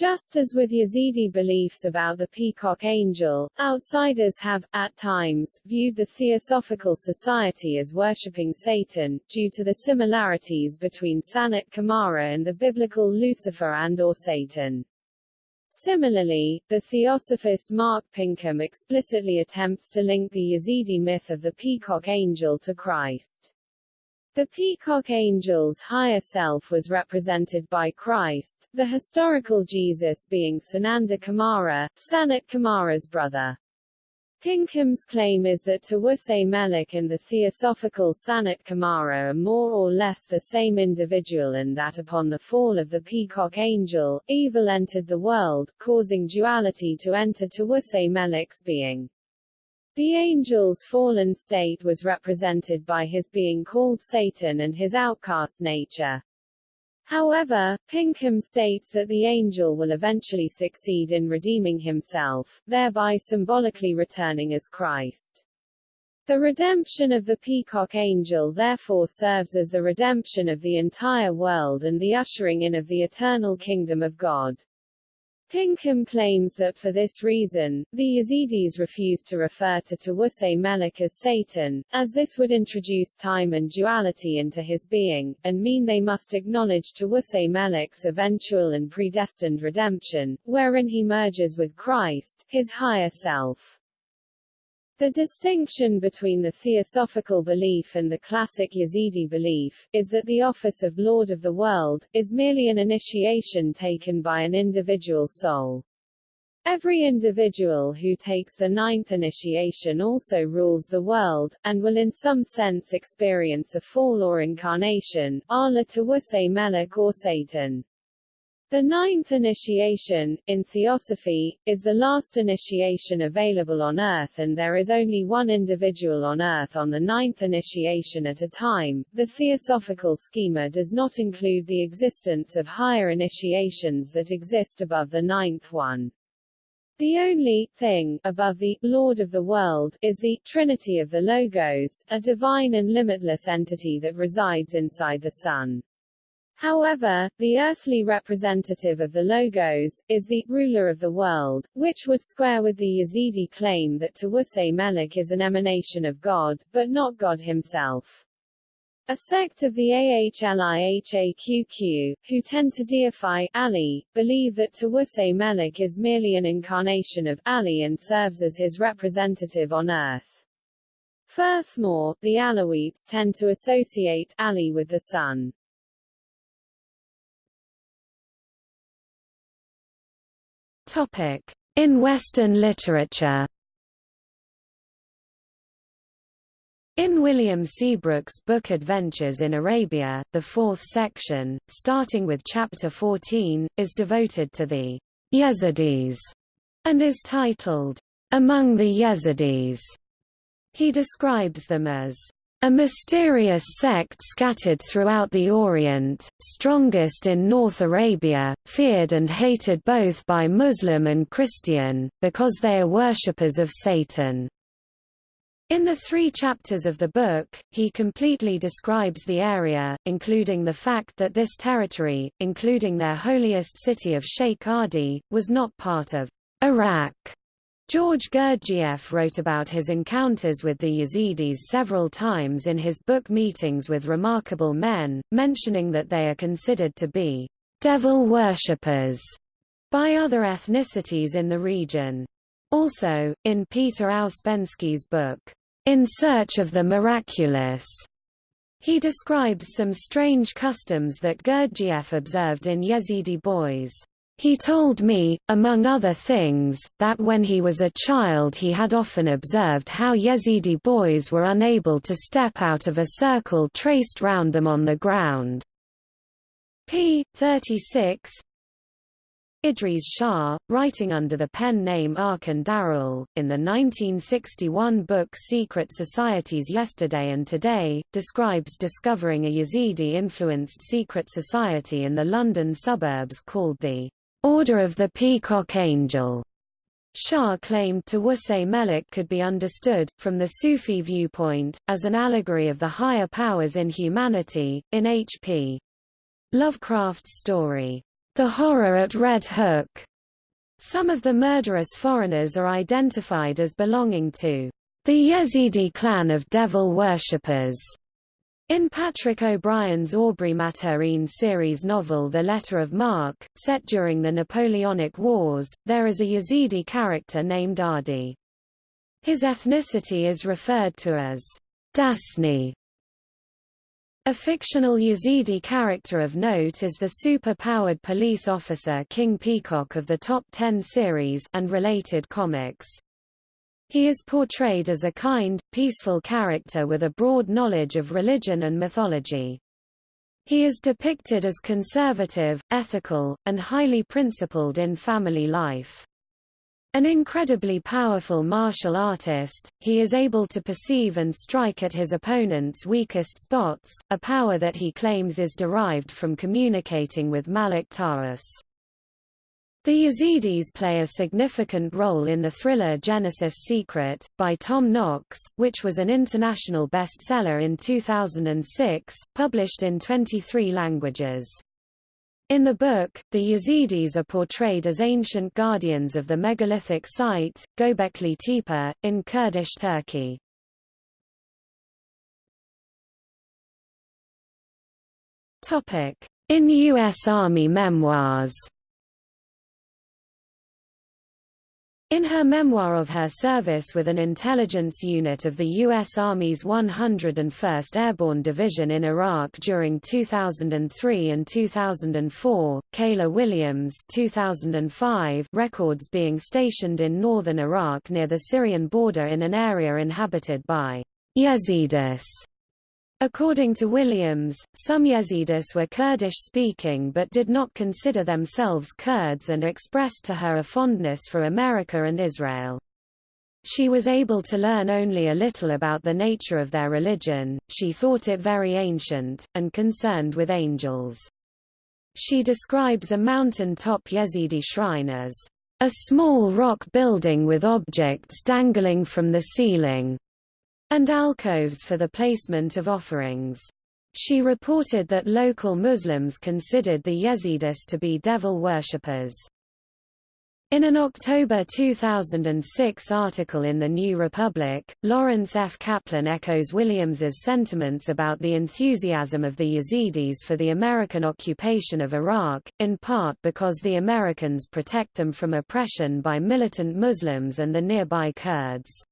Just as with Yazidi beliefs about the peacock angel, outsiders have, at times, viewed the Theosophical Society as worshipping Satan, due to the similarities between Sanat Kumara and the biblical Lucifer and or Satan. Similarly, the theosophist Mark Pinkham explicitly attempts to link the Yazidi myth of the peacock angel to Christ. The peacock angel's higher self was represented by Christ, the historical Jesus being Sananda Kumara, Sanat Kumara's brother. Pinkham's claim is that Tawuse Melik and the theosophical Sanat Kumara are more or less the same individual and that upon the fall of the peacock angel, evil entered the world, causing duality to enter Tawuse Melik's being. The angel's fallen state was represented by his being called Satan and his outcast nature. However, Pinkham states that the angel will eventually succeed in redeeming himself, thereby symbolically returning as Christ. The redemption of the peacock angel therefore serves as the redemption of the entire world and the ushering in of the eternal kingdom of God. Pinkham claims that for this reason, the Yazidis refuse to refer to Tawuse Melik as Satan, as this would introduce time and duality into his being, and mean they must acknowledge Tawuse Melik's eventual and predestined redemption, wherein he merges with Christ, his higher self. The distinction between the theosophical belief and the classic Yazidi belief, is that the office of Lord of the World, is merely an initiation taken by an individual soul. Every individual who takes the ninth initiation also rules the world, and will in some sense experience a fall or incarnation, Allah Tawuse Melek or Satan. The ninth initiation, in Theosophy, is the last initiation available on Earth and there is only one individual on Earth on the ninth initiation at a time. The Theosophical schema does not include the existence of higher initiations that exist above the ninth one. The only thing above the Lord of the world is the Trinity of the Logos, a divine and limitless entity that resides inside the Son. However, the earthly representative of the Logos, is the ruler of the world, which would square with the Yazidi claim that Tawuse Melik is an emanation of God, but not God himself. A sect of the Ahlihaqq, who tend to deify Ali, believe that Tawuse Melik is merely an incarnation of Ali and serves as his representative on earth. Furthermore, the Alawites tend to associate Ali with the sun. In Western literature. In William Seabrook's book Adventures in Arabia, the fourth section, starting with chapter 14, is devoted to the Yazidis and is titled, Among the Yazidis. He describes them as a mysterious sect scattered throughout the Orient, strongest in North Arabia, feared and hated both by Muslim and Christian, because they are worshippers of Satan. In the three chapters of the book, he completely describes the area, including the fact that this territory, including their holiest city of Sheikh Adi, was not part of Iraq. George Gurdjieff wrote about his encounters with the Yazidis several times in his book Meetings with Remarkable Men, mentioning that they are considered to be devil worshippers by other ethnicities in the region. Also, in Peter Ouspensky's book, in Search of the Miraculous. He describes some strange customs that Gurdjieff observed in Yazidi boys. He told me, among other things, that when he was a child he had often observed how Yazidi boys were unable to step out of a circle traced round them on the ground. p. 36 Idries Shah, writing under the pen name Arkon Daraul, in the 1961 book Secret Societies Yesterday and Today, describes discovering a Yazidi-influenced secret society in the London suburbs called the Order of the Peacock Angel. Shah claimed Tawuse Melik could be understood, from the Sufi viewpoint, as an allegory of the higher powers in humanity, in H.P. Lovecraft's story, the horror at Red Hook. Some of the murderous foreigners are identified as belonging to the Yazidi clan of devil worshippers. In Patrick O'Brian's Aubrey Maturin series novel The Letter of Marque, set during the Napoleonic Wars, there is a Yazidi character named Adi. His ethnicity is referred to as Dasni, a fictional Yazidi character of note is the super-powered police officer King Peacock of the Top Ten series and related comics. He is portrayed as a kind, peaceful character with a broad knowledge of religion and mythology. He is depicted as conservative, ethical, and highly principled in family life. An incredibly powerful martial artist, he is able to perceive and strike at his opponent's weakest spots, a power that he claims is derived from communicating with Malik Taus. The Yazidis play a significant role in the thriller Genesis Secret, by Tom Knox, which was an international bestseller in 2006, published in 23 languages. In the book, the Yazidis are portrayed as ancient guardians of the megalithic site, Göbekli Tepe, in Kurdish Turkey. In U.S. Army memoirs In her memoir of her service with an intelligence unit of the U.S. Army's 101st Airborne Division in Iraq during 2003 and 2004, Kayla Williams 2005 records being stationed in northern Iraq near the Syrian border in an area inhabited by Yazidis According to Williams, some Yazidis were Kurdish-speaking but did not consider themselves Kurds and expressed to her a fondness for America and Israel. She was able to learn only a little about the nature of their religion, she thought it very ancient, and concerned with angels. She describes a mountain-top Yazidi shrine as a small rock building with objects dangling from the ceiling and alcoves for the placement of offerings. She reported that local Muslims considered the Yazidis to be devil worshippers. In an October 2006 article in The New Republic, Lawrence F. Kaplan echoes Williams's sentiments about the enthusiasm of the Yazidis for the American occupation of Iraq, in part because the Americans protect them from oppression by militant Muslims and the nearby Kurds.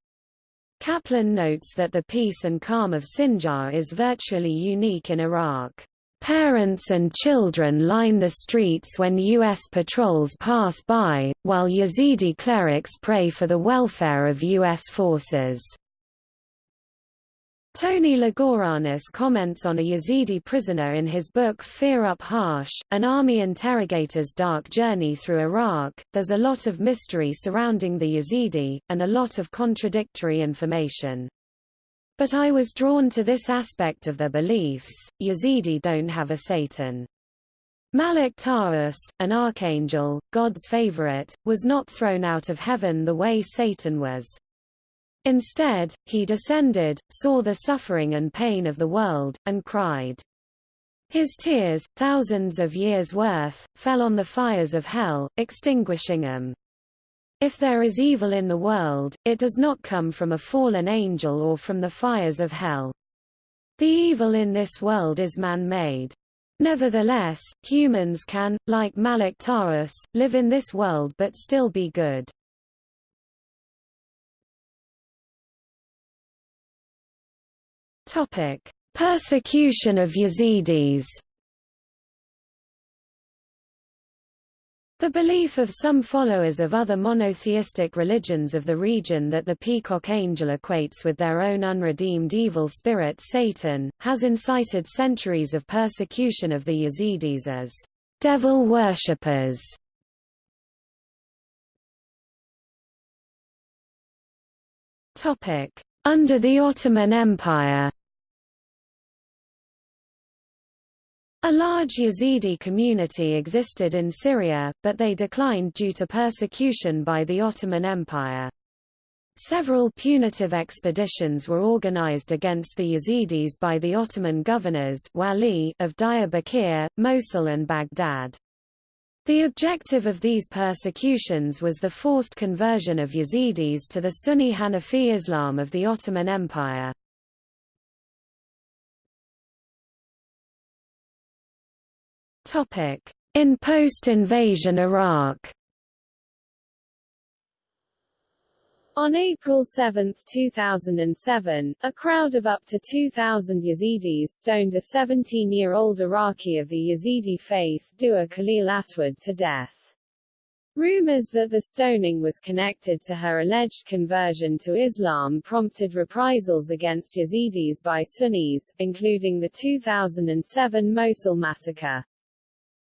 Kaplan notes that the peace and calm of Sinjar is virtually unique in Iraq. Parents and children line the streets when U.S. patrols pass by, while Yazidi clerics pray for the welfare of U.S. forces. Tony Lagouranis comments on a Yazidi prisoner in his book Fear Up Harsh, an army interrogator's dark journey through Iraq. There's a lot of mystery surrounding the Yazidi, and a lot of contradictory information. But I was drawn to this aspect of their beliefs, Yazidi don't have a Satan. Malik Taus, an archangel, God's favorite, was not thrown out of heaven the way Satan was. Instead, he descended, saw the suffering and pain of the world, and cried. His tears, thousands of years' worth, fell on the fires of hell, extinguishing them. If there is evil in the world, it does not come from a fallen angel or from the fires of hell. The evil in this world is man-made. Nevertheless, humans can, like Malik Taus, live in this world but still be good. Topic: Persecution of Yazidis. The belief of some followers of other monotheistic religions of the region that the peacock angel equates with their own unredeemed evil spirit Satan, has incited centuries of persecution of the Yazidis as devil worshippers. Under the Ottoman Empire A large Yazidi community existed in Syria, but they declined due to persecution by the Ottoman Empire. Several punitive expeditions were organized against the Yazidis by the Ottoman governors Wali of Diyarbakir, Mosul and Baghdad. The objective of these persecutions was the forced conversion of Yazidis to the Sunni Hanafi Islam of the Ottoman Empire. In post-invasion Iraq On April 7, 2007, a crowd of up to 2,000 Yazidis stoned a 17-year-old Iraqi of the Yazidi faith, Dua Khalil Aswad to death. Rumors that the stoning was connected to her alleged conversion to Islam prompted reprisals against Yazidis by Sunnis, including the 2007 Mosul massacre.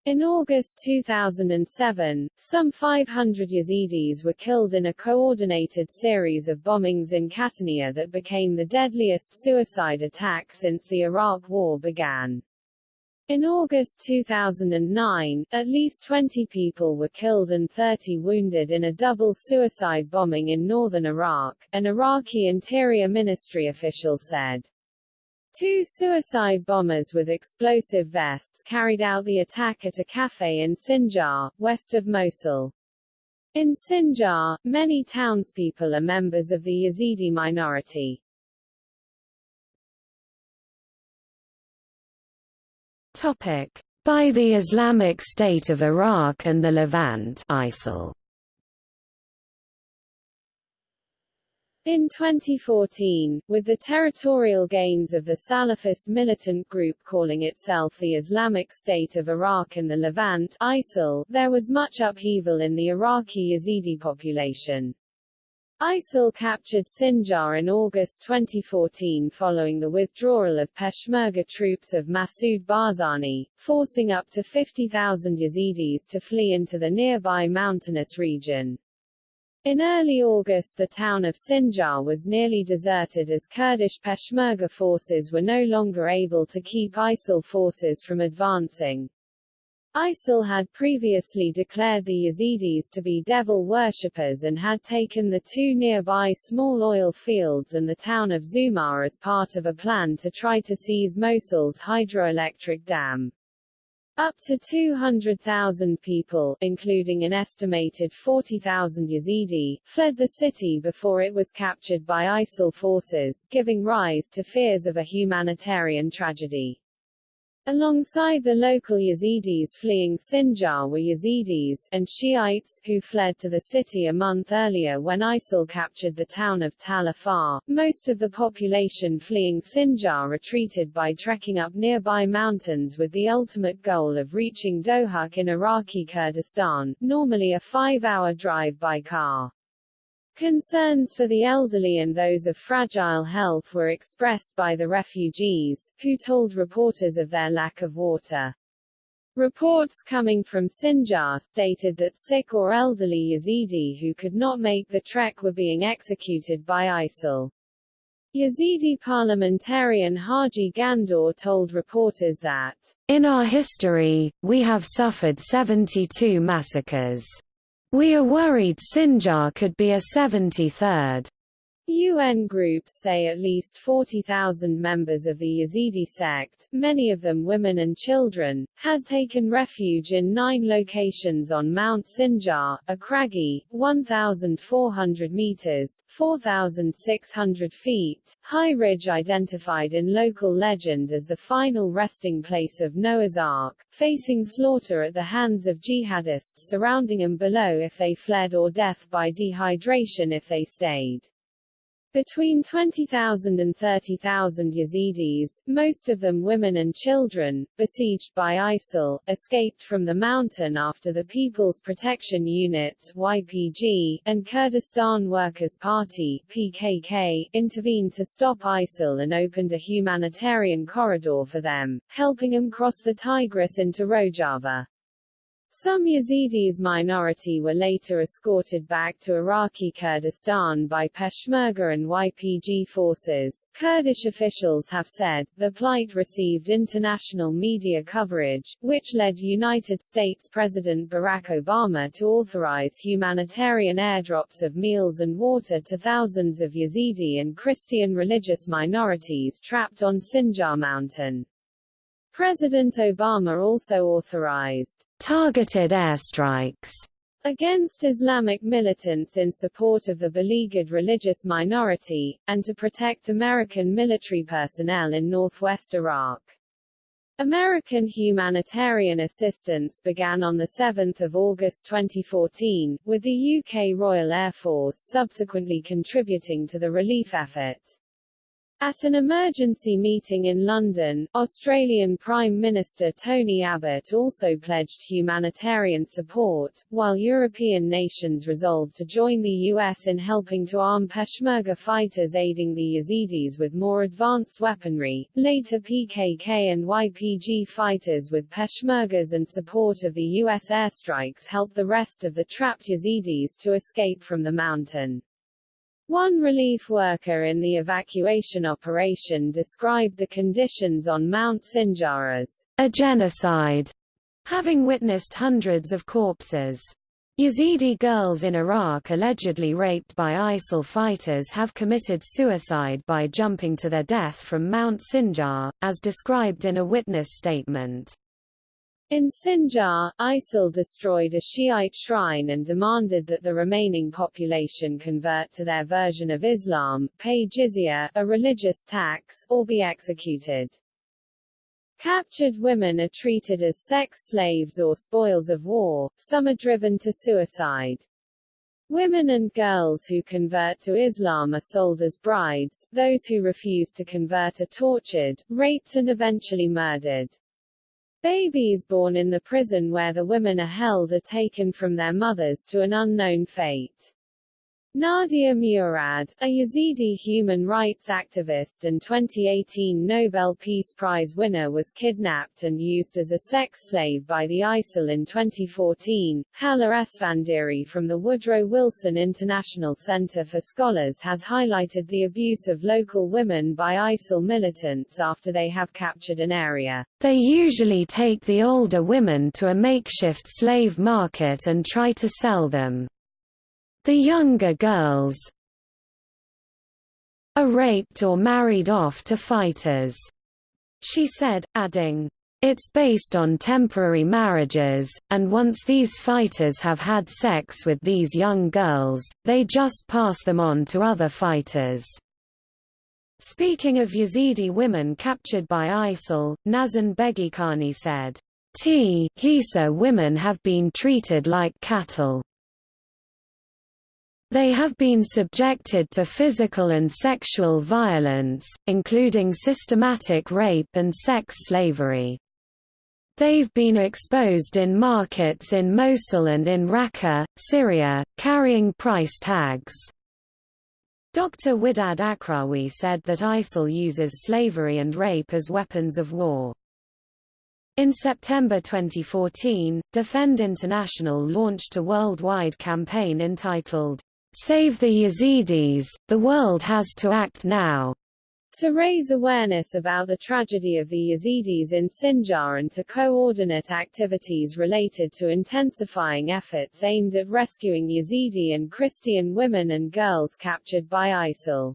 In August 2007, some 500 Yazidis were killed in a coordinated series of bombings in Qahtaniya that became the deadliest suicide attack since the Iraq War began. In August 2009, at least 20 people were killed and 30 wounded in a double suicide bombing in northern Iraq, an Iraqi Interior Ministry official said. Two suicide bombers with explosive vests carried out the attack at a cafe in Sinjar, west of Mosul. In Sinjar, many townspeople are members of the Yazidi minority. Topic. By the Islamic State of Iraq and the Levant ISIL. In 2014, with the territorial gains of the Salafist militant group calling itself the Islamic State of Iraq and the Levant ISIL, there was much upheaval in the Iraqi Yazidi population. ISIL captured Sinjar in August 2014 following the withdrawal of Peshmerga troops of Masoud Barzani, forcing up to 50,000 Yazidis to flee into the nearby mountainous region. In early August the town of Sinjar was nearly deserted as Kurdish Peshmerga forces were no longer able to keep ISIL forces from advancing. ISIL had previously declared the Yazidis to be devil worshippers and had taken the two nearby small oil fields and the town of Zumar as part of a plan to try to seize Mosul's hydroelectric dam. Up to 200,000 people, including an estimated 40,000 Yazidi, fled the city before it was captured by ISIL forces, giving rise to fears of a humanitarian tragedy. Alongside the local Yazidis fleeing Sinjar were Yazidis and Shiites who fled to the city a month earlier when ISIL captured the town of Tal Afar. Most of the population fleeing Sinjar retreated by trekking up nearby mountains with the ultimate goal of reaching Dohuk in Iraqi Kurdistan, normally a five-hour drive by car. Concerns for the elderly and those of fragile health were expressed by the refugees, who told reporters of their lack of water. Reports coming from Sinjar stated that sick or elderly Yazidi who could not make the trek were being executed by ISIL. Yazidi parliamentarian Haji Ghandour told reporters that, In our history, we have suffered 72 massacres. We are worried Sinjar could be a 73rd. UN groups say at least 40,000 members of the Yazidi sect, many of them women and children, had taken refuge in nine locations on Mount Sinjar, a craggy, 1,400 meters 4,600 feet, high ridge identified in local legend as the final resting place of Noah's Ark, facing slaughter at the hands of jihadists surrounding them below if they fled or death by dehydration if they stayed. Between 20,000 and 30,000 Yazidis, most of them women and children, besieged by ISIL, escaped from the mountain after the People's Protection Units YPG, and Kurdistan Workers' Party PKK, intervened to stop ISIL and opened a humanitarian corridor for them, helping them cross the Tigris into Rojava. Some Yazidis minority were later escorted back to Iraqi Kurdistan by Peshmerga and YPG forces. Kurdish officials have said, the plight received international media coverage, which led United States President Barack Obama to authorize humanitarian airdrops of meals and water to thousands of Yazidi and Christian religious minorities trapped on Sinjar Mountain. President Obama also authorized targeted airstrikes against Islamic militants in support of the beleaguered religious minority, and to protect American military personnel in northwest Iraq. American humanitarian assistance began on 7 August 2014, with the UK Royal Air Force subsequently contributing to the relief effort. At an emergency meeting in London, Australian Prime Minister Tony Abbott also pledged humanitarian support, while European nations resolved to join the US in helping to arm Peshmerga fighters aiding the Yazidis with more advanced weaponry. Later PKK and YPG fighters with Peshmergas and support of the US airstrikes helped the rest of the trapped Yazidis to escape from the mountain. One relief worker in the evacuation operation described the conditions on Mount Sinjar as a genocide, having witnessed hundreds of corpses. Yazidi girls in Iraq allegedly raped by ISIL fighters have committed suicide by jumping to their death from Mount Sinjar, as described in a witness statement. In Sinjar, ISIL destroyed a Shiite shrine and demanded that the remaining population convert to their version of Islam, pay jizya, a religious tax, or be executed. Captured women are treated as sex slaves or spoils of war, some are driven to suicide. Women and girls who convert to Islam are sold as brides, those who refuse to convert are tortured, raped and eventually murdered. Babies born in the prison where the women are held are taken from their mothers to an unknown fate. Nadia Murad, a Yazidi human rights activist and 2018 Nobel Peace Prize winner was kidnapped and used as a sex slave by the ISIL in 2014. Hala Esfandiari from the Woodrow Wilson International Center for Scholars has highlighted the abuse of local women by ISIL militants after they have captured an area. They usually take the older women to a makeshift slave market and try to sell them. The younger girls are raped or married off to fighters, she said, adding, it's based on temporary marriages, and once these fighters have had sex with these young girls, they just pass them on to other fighters. Speaking of Yazidi women captured by ISIL, Nazan Begikhani said, T Hisa women have been treated like cattle. They have been subjected to physical and sexual violence, including systematic rape and sex slavery. They've been exposed in markets in Mosul and in Raqqa, Syria, carrying price tags. Dr. Widad Akrawi said that ISIL uses slavery and rape as weapons of war. In September 2014, Defend International launched a worldwide campaign entitled, Save the Yazidis, the world has to act now, to raise awareness about the tragedy of the Yazidis in Sinjar and to coordinate activities related to intensifying efforts aimed at rescuing Yazidi and Christian women and girls captured by ISIL.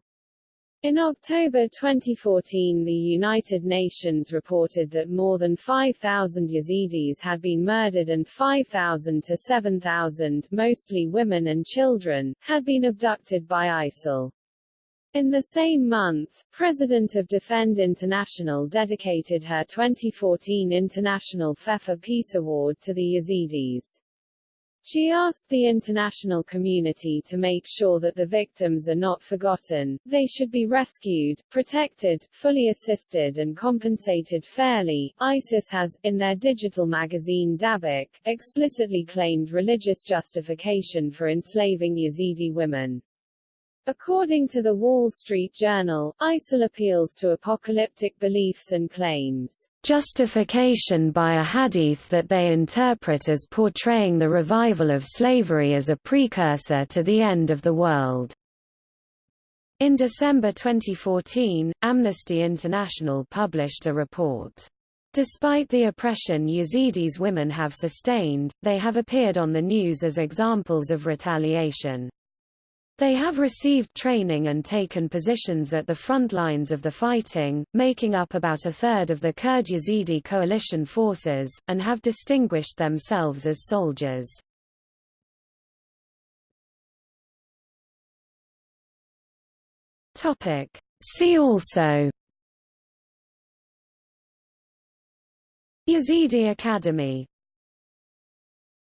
In October 2014 the United Nations reported that more than 5,000 Yazidis had been murdered and 5,000 to 7,000, mostly women and children, had been abducted by ISIL. In the same month, President of Defend International dedicated her 2014 International Pfeffer Peace Award to the Yazidis. She asked the international community to make sure that the victims are not forgotten, they should be rescued, protected, fully assisted and compensated fairly. ISIS has, in their digital magazine Dabiq, explicitly claimed religious justification for enslaving Yazidi women. According to the Wall Street Journal, ISIL appeals to apocalyptic beliefs and claims justification by a hadith that they interpret as portraying the revival of slavery as a precursor to the end of the world. In December 2014, Amnesty International published a report. Despite the oppression Yazidis women have sustained, they have appeared on the news as examples of retaliation. They have received training and taken positions at the front lines of the fighting, making up about a third of the Kurd Yazidi coalition forces, and have distinguished themselves as soldiers. See also Yazidi Academy